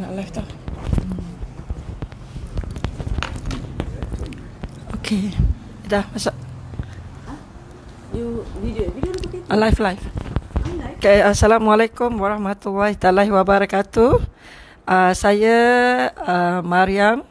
nak live tau. Okey. Dah masuk. You video video pakai Uh, live live. Okay, Assalamualaikum warahmatullahi taala wabarakatuh. Uh, saya uh, Mariam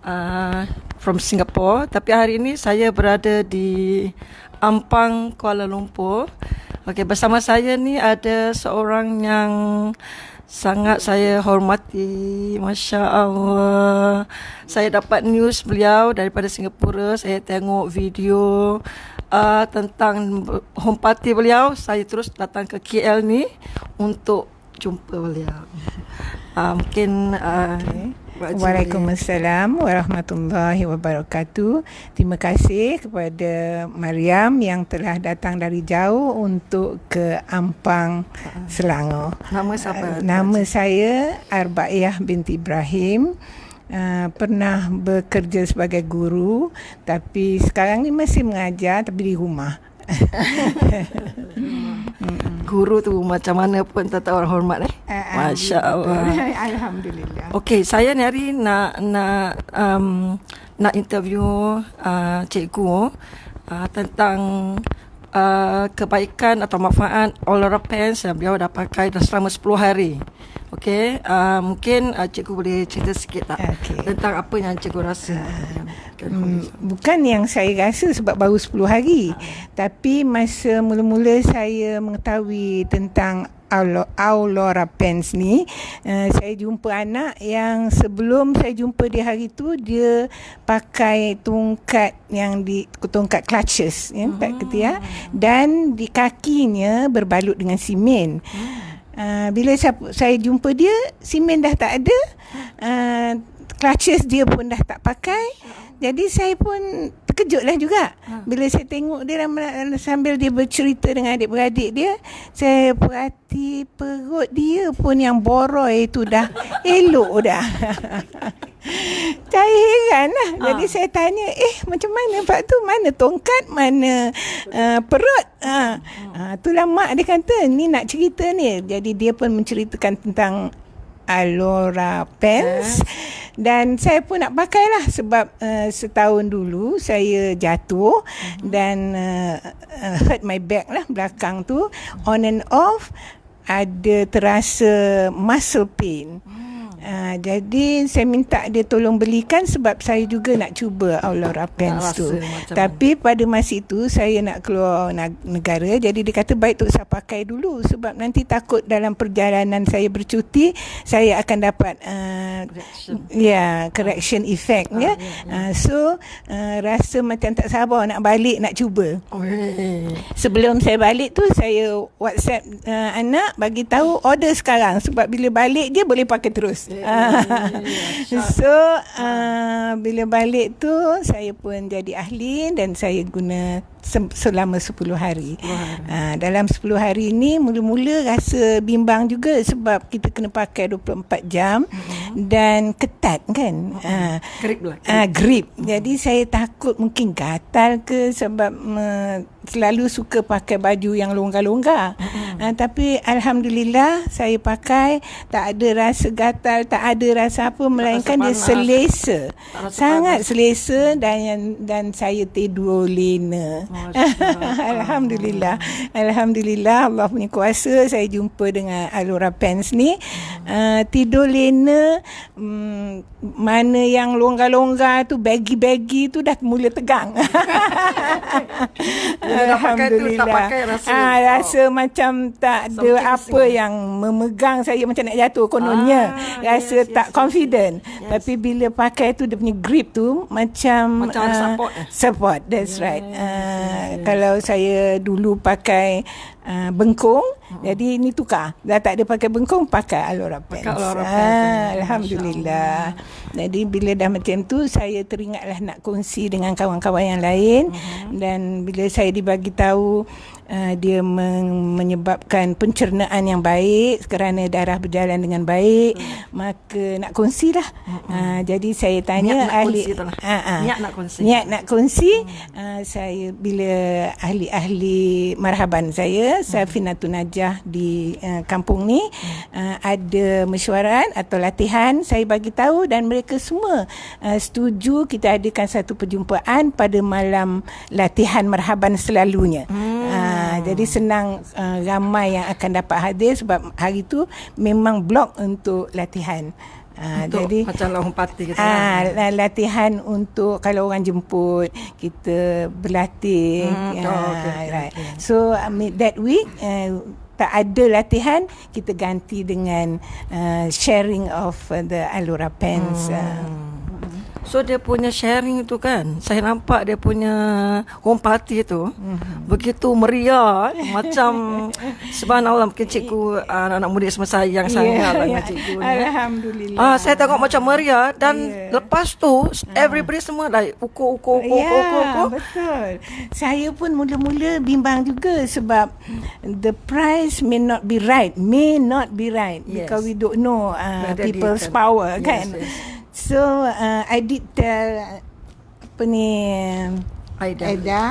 uh, from Singapore tapi hari ini saya berada di Ampang Kuala Lumpur. Okey, bersama saya ni ada seorang yang sangat saya hormati. Masya-Allah. Saya dapat news beliau daripada Singapura. Saya tengok video uh, tentang home party beliau. Saya terus datang ke KL ni untuk jumpa beliau. Uh, mungkin uh, okay. Waalaikumsalam warahmatullahi wabarakatuh. Terima kasih kepada Mariam yang telah datang dari jauh untuk ke Ampang, Selangor. Nama siapa? Uh, nama saya Arbaiyah binti Ibrahim. Uh, pernah bekerja sebagai guru tapi sekarang ni masih mengajar tapi di rumah. Guru tu macam mana pun tetap orang hormat eh. Uh, Masya Allah. Alhamdulillah. Okey, saya ni hari nak nak um, nak interview uh, cikgu uh, tentang uh, kebaikan atau manfaat Olora Pants yang beliau dah pakai dah selama 10 hari. Okey, uh, mungkin uh, cikgu boleh cerita sikit tak Okey. tentang apa yang cikgu rasa. Hmm, bukan yang saya rasa sebab baru 10 hari. Tapi masa mula-mula saya mengetahui tentang Aulora Pens ni, uh, saya jumpa anak yang sebelum saya jumpa dia hari tu dia pakai tongkat yang di tongkat clutches ya, empat ketiak dan di kakinya berbalut dengan simen. Uh, bila saya, saya jumpa dia, simen dah tak ada. Uh, clutches dia pun dah tak pakai. Jadi saya pun terkejutlah juga. Bila saya tengok dia sambil dia bercerita dengan adik-beradik dia, saya perhati perut dia pun yang boroi tu dah elok dah. saya heran lah. Jadi saya tanya, eh macam mana Pak tu? Mana tongkat? Mana uh, perut? Ha. Uh, itulah mak dia kata, ni nak cerita ni. Jadi dia pun menceritakan tentang Alora Pants dan saya pun nak pakai lah sebab uh, setahun dulu saya jatuh uh-huh. dan uh, uh, hurt my back lah belakang tu on and off ada terasa muscle pain. Uh, jadi saya minta dia tolong belikan sebab saya juga nak cuba Aulora Pants tu. Tapi pada masa itu saya nak keluar negara jadi dia kata baik tu saya pakai dulu sebab nanti takut dalam perjalanan saya bercuti saya akan dapat uh, Correction. ya yeah, correction effect Ah, ya. ya, ya. Uh, so uh, rasa macam tak sabar nak balik nak cuba. Oh, eh. Sebelum saya balik tu saya WhatsApp uh, anak bagi tahu order sekarang sebab bila balik je boleh pakai terus. So uh, bila balik tu saya pun jadi ahli dan saya guna se- selama 10 hari. Uh, dalam 10 hari ni mula-mula rasa bimbang juga sebab kita kena pakai 24 jam dan ketat kan. Uh, Grip lah. Ah, grip. Jadi saya takut mungkin gatal ke sebab uh, selalu suka pakai baju yang longgar-longgar. Ah, tapi alhamdulillah saya pakai tak ada rasa gatal, tak ada rasa apa melainkan dia panas. selesa. Tak rasa Sangat selesa dan dan saya tidur lena. alhamdulillah. Alhamdulillah Allah punya kuasa saya jumpa dengan Alora Pants ni. Uh, tidur lena um, mana yang longgar-longgar tu baggy-baggy tu dah mula tegang. Bila dah pakai tu, tak pakai rasa- ah, rasa oh. macam tak ada Something apa yang memegang saya macam nak jatuh kononnya. Ah, rasa yes, tak yes, confident. yes. Tapi bila pakai tu dia punya grip tu macam Macam ah, support eh? Support, that's Yes, right. Uh, yes. Kalau saya dulu pakai uh, bengkung, uh-huh. jadi ni tukar. Dah tak ada pakai bengkung, pakai Alora Pants. Pakai Alora Pants. Ah, Alhamdulillah. Jadi bila dah macam tu, saya teringatlah nak kongsi dengan kawan-kawan yang lain. Uh-huh. Dan bila saya dibagi tahu uh, dia men- menyebabkan pencernaan yang baik kerana darah berjalan dengan baik, uh-huh. maka nak kongsilah. Uh-huh. Uh, jadi saya tanya Niat nak ahli kongsi lah. Ah, ah. Niat nak kongsi. Niat nak kongsi hmm. uh, saya bila ahli-ahli marhaban saya saya, Safinatun Najah di uh, kampung ni uh, ada mesyuarat atau latihan saya bagi tahu dan mereka semua uh, setuju kita adakan satu perjumpaan pada malam latihan marhaban selalunya. Hmm. Uh, jadi senang uh, ramai yang akan dapat hadir sebab hari tu memang blok untuk latihan. Uh, untuk jadi macam long party kita. Ah, uh, latihan untuk kalau orang jemput kita berlatih. Hmm, uh, oh, okay, right. okay. So mean, that week uh, tak ada latihan kita ganti dengan uh, sharing of uh, the Alura pens. Hmm. Uh, So dia punya sharing tu kan Saya nampak dia punya home party tu mm-hmm. Begitu meriah? Macam Subhanallah mungkin cikgu uh, Anak-anak murid semua sayang yeah, sangat lah dengan cikgu ni Alhamdulillah uh, Saya tengok macam meriah Dan yeah. lepas tu Everybody uh. semua like Ukur-ukur ukur, yeah, ukur, ukur, Betul Saya pun mula-mula bimbang juga Sebab The price may not be right May not be right yes. Because we don't know uh, People's power yes, kan yes. So uh, I did tell apa ni Aida, Aida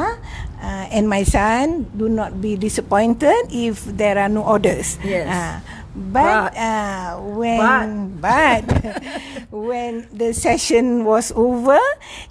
uh, and my son do not be disappointed if there are no orders. Yes. Uh, but, but uh, when but, but when the session was over,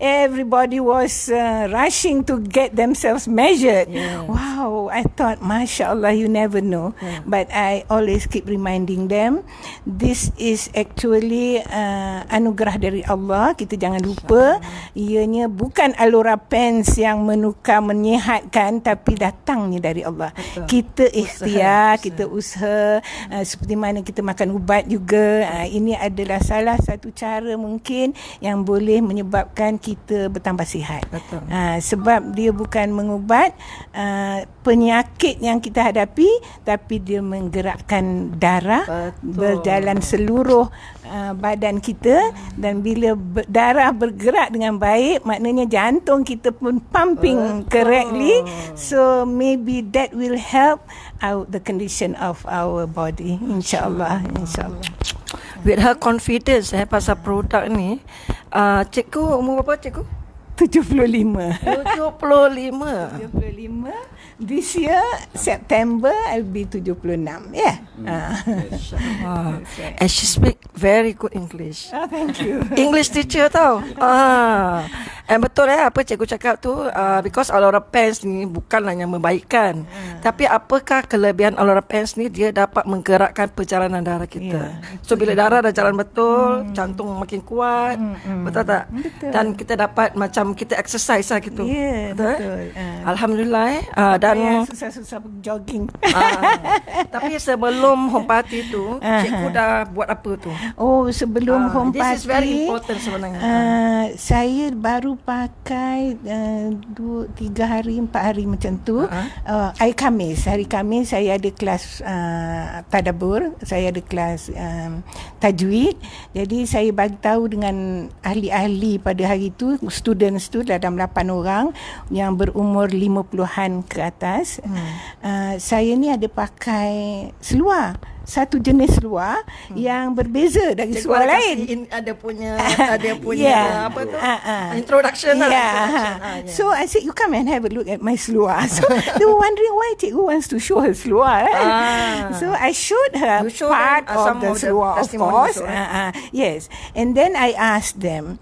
everybody was uh, rushing to get themselves measured. Yes. Wow, I thought, mashallah, you never know. Yeah. But I always keep reminding them, this is actually uh, anugerah dari Allah. Kita jangan lupa, ianya bukan alura pens yang menukar menyehatkan, tapi datangnya dari Allah. Betul. Kita ikhtiar, usaha. kita usaha, uh, seperti mana kita makan ubat juga. Uh, ini adalah salah satu satu cara mungkin yang boleh menyebabkan kita bertambah sihat. Betul. Ha, sebab dia bukan mengubat uh, penyakit yang kita hadapi tapi dia menggerakkan darah Betul. berjalan seluruh uh, badan kita dan bila ber- darah bergerak dengan baik maknanya jantung kita pun pumping Betul. correctly so maybe that will help out the condition of our body insyaallah insyaallah. With her confidence eh pasal produk ni uh, cikgu umur berapa cikgu? 75 75 75 this year September I'll be 76 yeah mm. uh. and she speak very good English oh thank you English teacher tau ah and betul eh apa cikgu cakap tu uh, because Alora Pants ni bukanlah yang membaikkan uh. tapi apakah kelebihan Alora Pants ni dia dapat menggerakkan perjalanan darah kita yeah. so bila darah dah jalan betul mm. jantung makin kuat mm. betul tak betul. dan kita dapat macam macam kita exercise lah gitu. Yeah, betul. betul. Uh, Alhamdulillah eh. Uh, dan susah-susah jogging. Uh, tapi sebelum home party tu, uh-huh. cikgu dah buat apa tu? Oh, sebelum uh, home this party. This is very important sebenarnya. Uh, saya baru pakai uh, dua, tiga hari, empat hari macam tu. Uh-huh. Uh, hari Kamis. Hari Kamis saya ada kelas uh, tadabur. Saya ada kelas um, tajwid. Jadi saya bagi tahu dengan ahli-ahli pada hari itu, student students tu dalam 8 orang yang berumur 50-an ke atas. Hmm. Uh, saya ni ada pakai seluar satu jenis seluar hmm. yang berbeza dari Cikgu seluar lain. In, ada punya ada punya yeah. apa tu? Uh, uh. Introduction yeah. lah. Yeah. Uh, yeah. So I said you come and have a look at my seluar. So they were wondering why Cikgu wants to show her seluar. Right? Uh. So I showed her show part them, uh, of the seluar of course. Uh, uh, yes. And then I asked them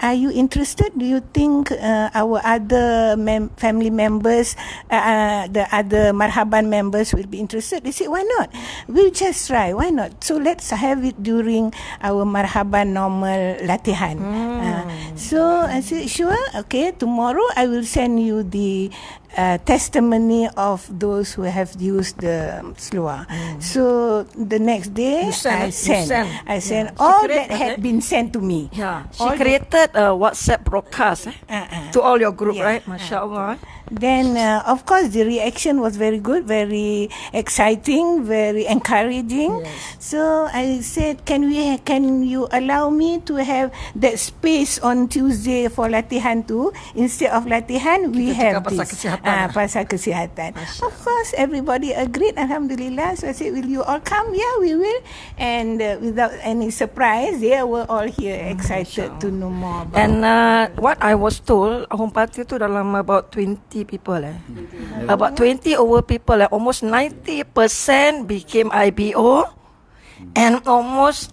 are you interested? Do you think uh, our other mem- family members, uh, uh, the other Marhaban members will be interested? They said, why not? We'll just try. Why not? So let's have it during our Marhaban normal latihan. Mm. Uh, so I said, sure. Okay, tomorrow I will send you the uh, testimony of those who have used the sloa. Mm. So the next day send, I sent, send. I sent yeah. all that had been sent to me. Yeah, she all created a WhatsApp broadcast eh, uh-uh. to all your group, yeah. right? Masya Allah. Uh-uh. Then, uh, of course, the reaction was very good, very exciting, very encouraging. Yes. So I said, "Can we? Can you allow me to have that space on Tuesday for latihan too? Instead of latihan, we Kita have this." Ah, pasal kesihatan. Of course, everybody agreed. Alhamdulillah. So I said, will you all come? Yeah, we will. And uh, without any surprise, they were all here excited to know more about And uh, what I was told, home party tu dalam about 20 people eh. About 20 over people eh. Almost 90% became IBO. And almost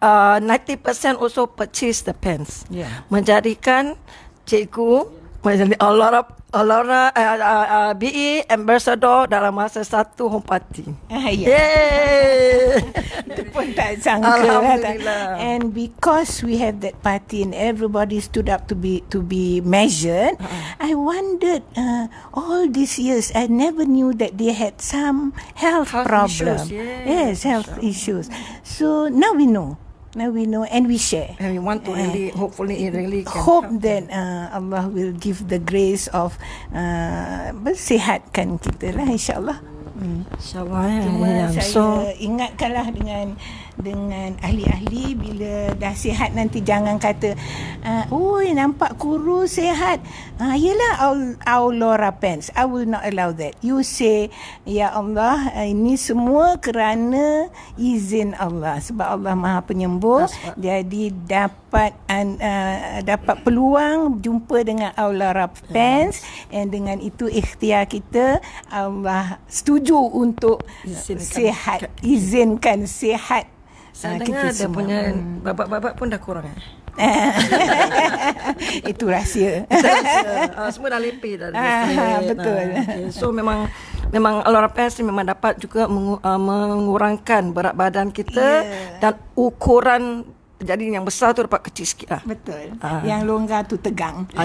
uh, 90% also purchase the pens. Yeah. Menjadikan cikgu menjadi a lot of a lot of uh, uh, uh, BE ambassador dalam masa satu home party. Ah, ya. Yay! Itu pun tak sangka lah, tak. Alhamdulillah. And because we have that party and everybody stood up to be to be measured, I wondered uh, all these years I never knew that they had some health, Health problem. issues, yes, yes, health issues. So now we know. Now we know and we share. And we want to really, hopefully, it really can Hope help. that uh, Allah will give the grace of uh, bersihatkan kita lah insyaAllah. Hmm. InsyaAllah ya. Cuma ya. saya So, ingatkanlah dengan dengan ahli-ahli bila dah sihat nanti jangan kata uh, oi nampak kurus sihat uh, yelah Aul- Aulora Pants I will not allow that you say ya Allah uh, ini semua kerana izin Allah sebab Allah Maha penyembuh right. jadi dapat uh, dapat peluang jumpa dengan Aulora Pants and dengan itu ikhtiar kita Allah setuju untuk Izinkan. sihat izinkan sihat saya Ah, dengar kita dia punya babak-babak pun dah kurang. Eh? itu rahsia uh, semua dah lepeh dah. Ah, betul. Ah, okay. So memang memang Pants ni memang dapat juga mengu, uh, mengurangkan berat badan kita Yeah. dan ukuran jadi yang besar tu dapat kecil sikit lah. betul Ah. yang longgar tu tegang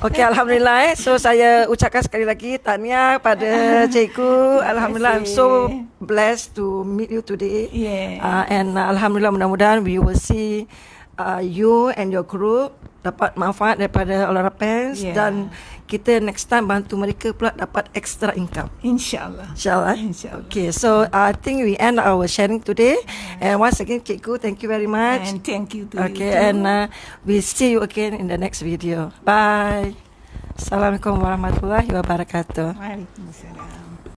Okey alhamdulillah eh. So saya ucapkan sekali lagi tahniah pada cikgu. Alhamdulillah I'm so blessed to meet you today. Yeah. Uh, and uh, alhamdulillah mudah-mudahan we will see uh, you and your group dapat manfaat daripada Olara Pants Yeah. dan kita next time bantu mereka pula dapat extra income. insyaallah InsyaAllah. InsyaAllah. Okay, so I think we end our sharing today. And once again, Cikgu, thank you very much. and thank you to Okay, you too. and uh, we see you again in the next video. Bye. Assalamualaikum warahmatullahi wabarakatuh. Waalaikumsalam